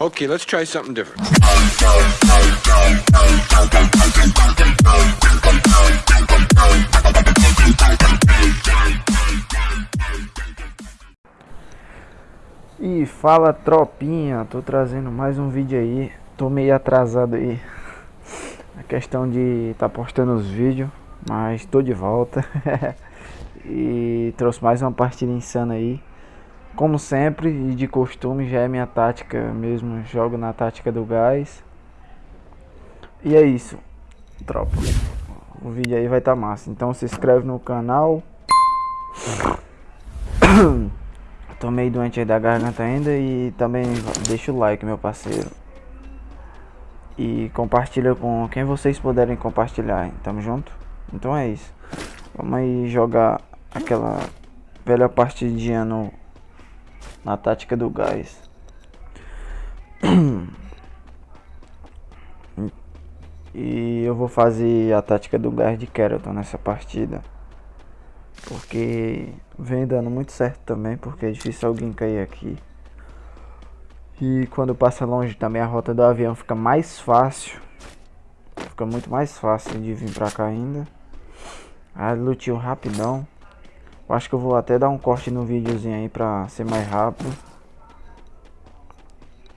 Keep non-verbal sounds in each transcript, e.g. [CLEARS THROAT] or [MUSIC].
Okay, let's try something different. E fala tropinha, tô trazendo mais um vídeo aí, tô meio atrasado aí. A questão de tá postando os vídeos, mas tô de volta. [LAUGHS] E trouxe mais uma partida insana aí Como sempre e de costume já é minha tática mesmo, jogo na tática do gás E é isso, tropa O vídeo aí vai tá massa, então se inscreve no canal [COUGHS] Tô meio doente aí da garganta ainda e também deixa o like, meu parceiro. E compartilha com quem vocês puderem compartilhar, tamo junto? Então é isso. Vamos aí jogar aquela velha partidinha no, na tática do gás. E eu vou fazer a tática do gás de Keraton nessa partida. Porque vem dando muito certo também, porque é difícil alguém cair aqui. E quando passa longe também a rota do avião fica mais fácil. Fica muito mais fácil de vir pra cá ainda. Ah, lutinho rapidão. Eu acho que eu vou até dar um corte no videozinho aí pra ser mais rápido.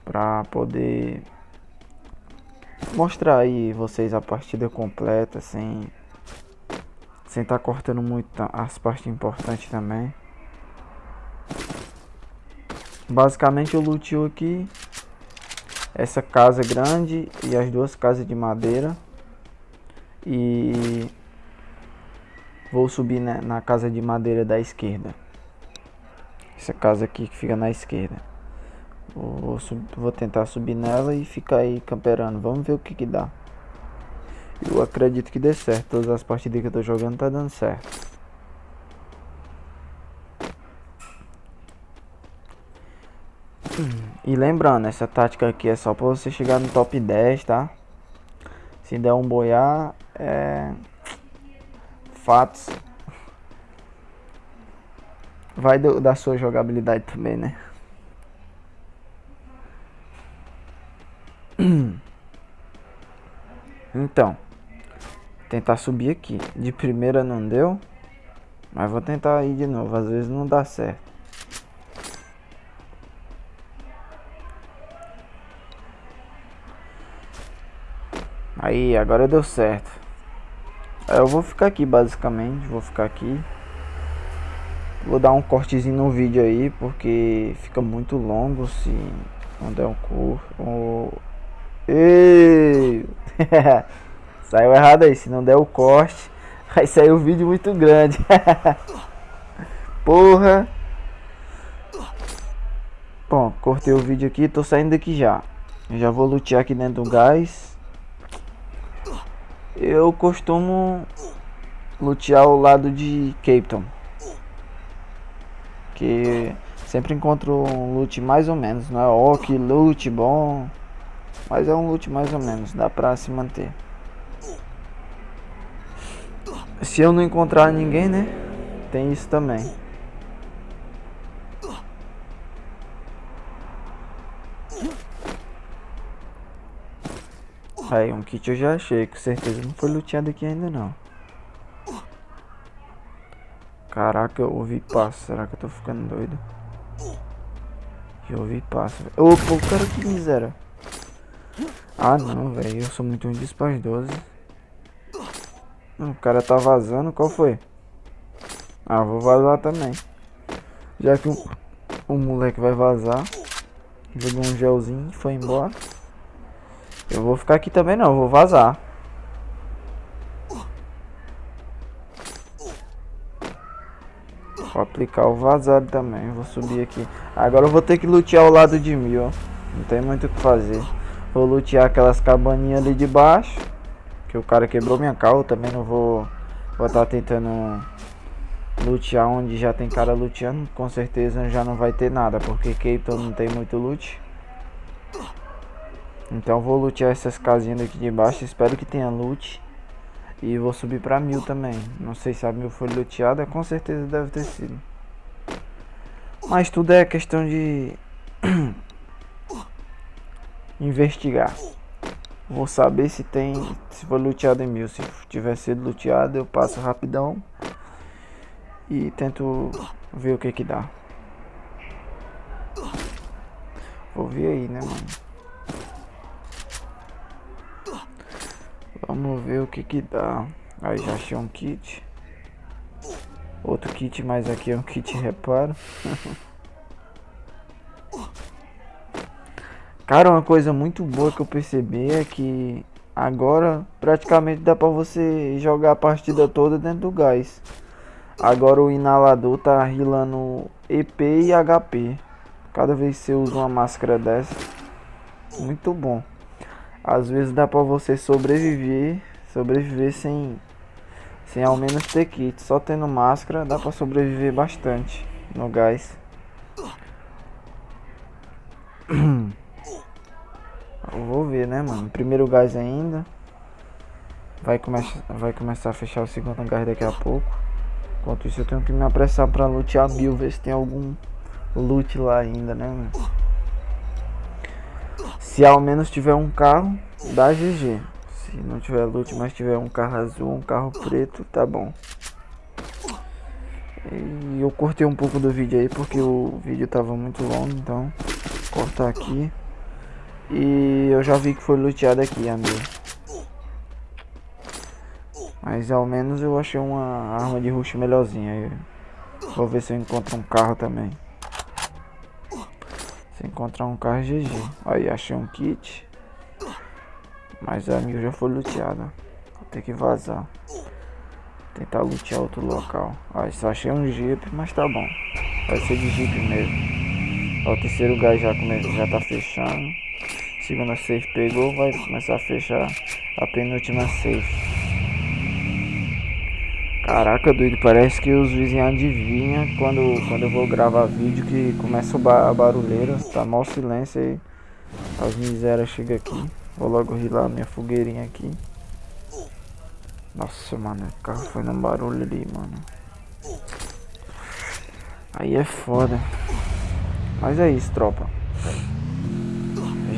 Pra poder mostrar aí vocês a partida completa sem sem estar tá cortando muito as partes importantes também. Basicamente eu lutei aqui essa casa grande e as duas casas de madeira. E vou subir na, na casa de madeira da esquerda. Essa casa aqui que fica na esquerda. Vou, vou tentar subir nela e ficar aí camperando. Vamos ver o que que dá. Eu acredito que dê certo. Todas as partidas que eu tô jogando tá dando certo. E lembrando, essa tática aqui é só pra você chegar no top 10, tá? Se der um boiar, é... Fatos. Vai do, da sua jogabilidade também, né? [CLEARS THROAT] Então tentar subir aqui. De primeira não deu. Mas vou tentar ir de novo. Às vezes não dá certo. Aí, agora deu certo. Eu vou ficar aqui basicamente. Vou ficar aqui. Vou dar um cortezinho no vídeo aí. Porque fica muito longo se não der um curto. Ei! [LAUGHS] Saiu errado aí, se não der o corte, [LAUGHS] vai sair o um vídeo muito grande. [LAUGHS] Porra. Bom, cortei o vídeo aqui, tô saindo daqui já. Eu já vou lutear aqui dentro do gás. Eu costumo lutear ao lado de Cape. Que sempre encontro um loot mais ou menos. Não é ó que loot bom. Mas é um loot mais ou menos, dá pra se manter. Se eu não encontrar ninguém, né? Tem isso também. Aí, um kit eu já achei, com certeza não foi luteado aqui ainda não. Caraca, eu ouvi passo, será que eu tô ficando doido? Eu ouvi passo. Opa, o cara que miséria. Ah não, velho, eu sou muito ruim de 12. O cara tá vazando, qual foi? Ah, vou vazar também. Já que o, o moleque vai vazar. Jogou um gelzinho e foi embora. Eu vou ficar aqui também não, vou vazar. Vou aplicar o vazado também, vou subir aqui. Agora eu vou ter que lutear ao lado de mim, ó. Não tem muito o que fazer. Vou lutear aquelas cabaninhas ali de baixo. Que o cara quebrou minha carro, também não vou vou estar tá tentando lutear onde já tem cara luteando, com certeza já não vai ter nada, porque Cape não tem muito loot. Então vou lutear essas casinhas aqui de baixo, espero que tenha loot. E vou subir pra mil também. Não sei se a mil foi luteada, com certeza deve ter sido. Mas tudo é questão de [CLEARS THROAT] investigar. Vou saber se tem, se foi luteado em mil. Se tiver sido luteado, eu passo rapidão e tento ver o que que dá. Vou ver aí, né, mano? Vamos ver o que que dá. Aí já achei um kit. Outro kit, mas aqui é um kit reparo. [LAUGHS] Cara, uma coisa muito boa que eu percebi é que agora praticamente dá pra você jogar a partida toda dentro do gás. Agora o inalador tá rilando EP e HP. Cada vez que você usa uma máscara dessa, muito bom. Às vezes dá pra você sobreviver, sobreviver sem, sem ao menos ter kit. Só tendo máscara dá pra sobreviver bastante no gás. [CLEARS THROAT] Eu vou ver, né, mano? Primeiro gás ainda. Vai, come vai começar a fechar o segundo gás daqui a pouco. Enquanto isso eu tenho que me apressar pra lutear mil, ver se tem algum loot lá ainda, né, mano? Se ao menos tiver um carro, dá GG. Se não tiver loot, mas tiver um carro azul, um carro preto, tá bom. E eu cortei um pouco do vídeo aí porque o vídeo tava muito longo, então cortar aqui. E eu já vi que foi luteado aqui, amigo. Mas ao menos eu achei uma arma de rush melhorzinha. Vou ver se eu encontro um carro também. Encontrar um carro, GG. Aí, achei um kit. Mas a minha já foi luteada. Vou ter que vazar. Tentar lutear outro local. Aí, só achei um jeep, mas tá bom. Vai ser de jeep mesmo. Ó, o terceiro gás já, come... já tá fechando. Segunda safe pegou, vai começar a fechar a penúltima safe. Caraca, doido, parece que os vizinhos adivinham quando, quando eu vou gravar vídeo que começa a barulheira, tá mal silêncio aí. As misérias chegam aqui. Vou logo rilar minha fogueirinha aqui. Nossa, mano, o carro foi no barulho ali, mano. Aí é foda. Mas é isso, tropa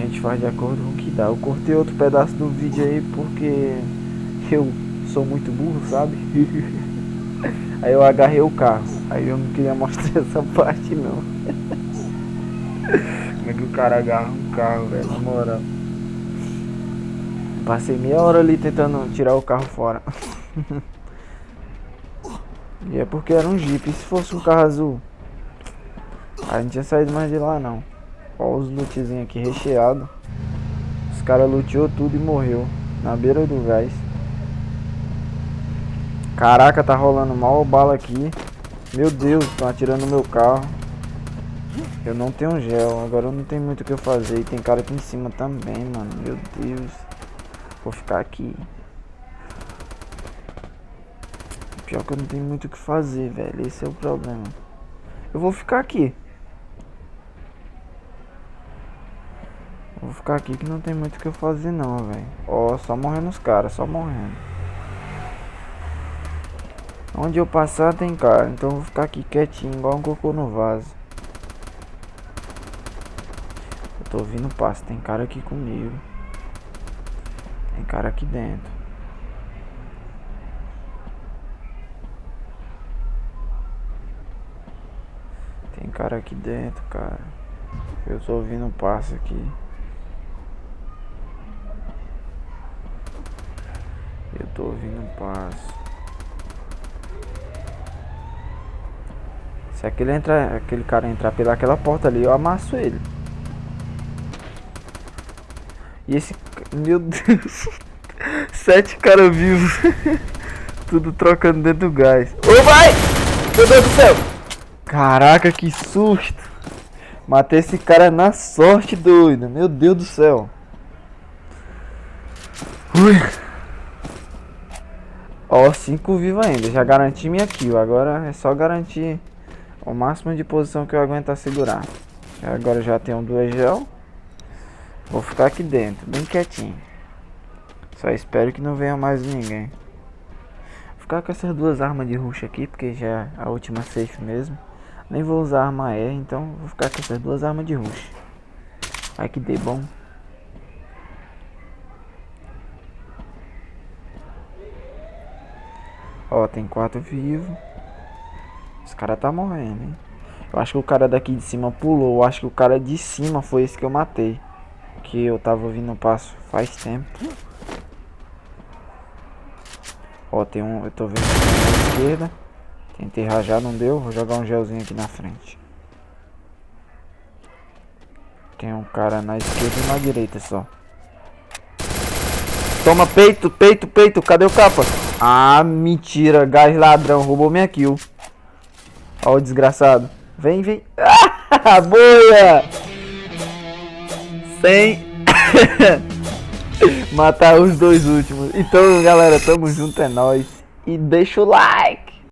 gente faz de acordo com o que dá. Eu cortei outro pedaço do vídeo aí porque eu sou muito burro, sabe? [LAUGHS] aí eu agarrei o carro. Aí eu não queria mostrar [LAUGHS] essa parte não. Como é que o cara agarra um carro, velho, na moral. Passei meia hora ali tentando tirar o carro fora. [LAUGHS] e é porque era um Jeep. E se fosse um carro azul? A gente tinha saído mais de lá não. Olha os lootzinhos aqui recheado. Os caras luteou tudo e morreu. Na beira do gás. Caraca, tá rolando mal bala aqui. Meu Deus, estão atirando no meu carro. Eu não tenho gel, agora eu não tenho muito o que eu fazer. E tem cara aqui em cima também, mano. Meu Deus. Vou ficar aqui. Pior que eu não tenho muito o que fazer, velho. Esse é o problema. Eu vou ficar aqui. Vou ficar aqui que não tem muito o que eu fazer não, velho. Ó, só morrendo os caras, só morrendo. Onde eu passar tem cara, então vou ficar aqui quietinho, igual um cocô no vaso. Eu tô ouvindo passo, tem cara aqui comigo. Tem cara aqui dentro. Tem cara aqui dentro, cara. Eu tô ouvindo passo aqui. Eu tô ouvindo passo. Se aquele, entra, aquele cara entrar pelaquela porta ali, eu amasso ele. E esse... Meu Deus. [LAUGHS] Sete caras vivos. [LAUGHS] Tudo trocando dentro do gás. Ô, vai! Meu Deus do céu! Caraca, que susto! Matei esse cara na sorte, doido. Meu Deus do céu. Ui. Ó, 5 vivo ainda. Já garanti minha kill. Agora é só garantir o máximo de posição que eu aguentar segurar. Agora já tenho duas gel. Vou ficar aqui dentro, bem quietinho. Só espero que não venha mais ninguém. Vou ficar com essas duas armas de rush aqui, porque já é a última safe mesmo. Nem vou usar arma E, então vou ficar com essas duas armas de rush. Ai que dê bom. Ó, tem quatro vivos. Esse cara tá morrendo, hein? Eu acho que o cara daqui de cima pulou. Eu acho que o cara de cima foi esse que eu matei. Que eu tava ouvindo o passo faz tempo. Ó, tem um... Eu tô vendo na esquerda. Tentei rajar, não deu. Vou jogar um gelzinho aqui na frente. Tem um cara na esquerda e na direita só. Toma peito, peito, peito. Cadê o capa? Ah, mentira. Gás ladrão. Roubou minha kill. Ó o desgraçado. Vem, vem. Ah, [LAUGHS] boia! Sem... [LAUGHS] Matar os dois últimos. Então, galera, tamo junto, é nóis. E deixa o like.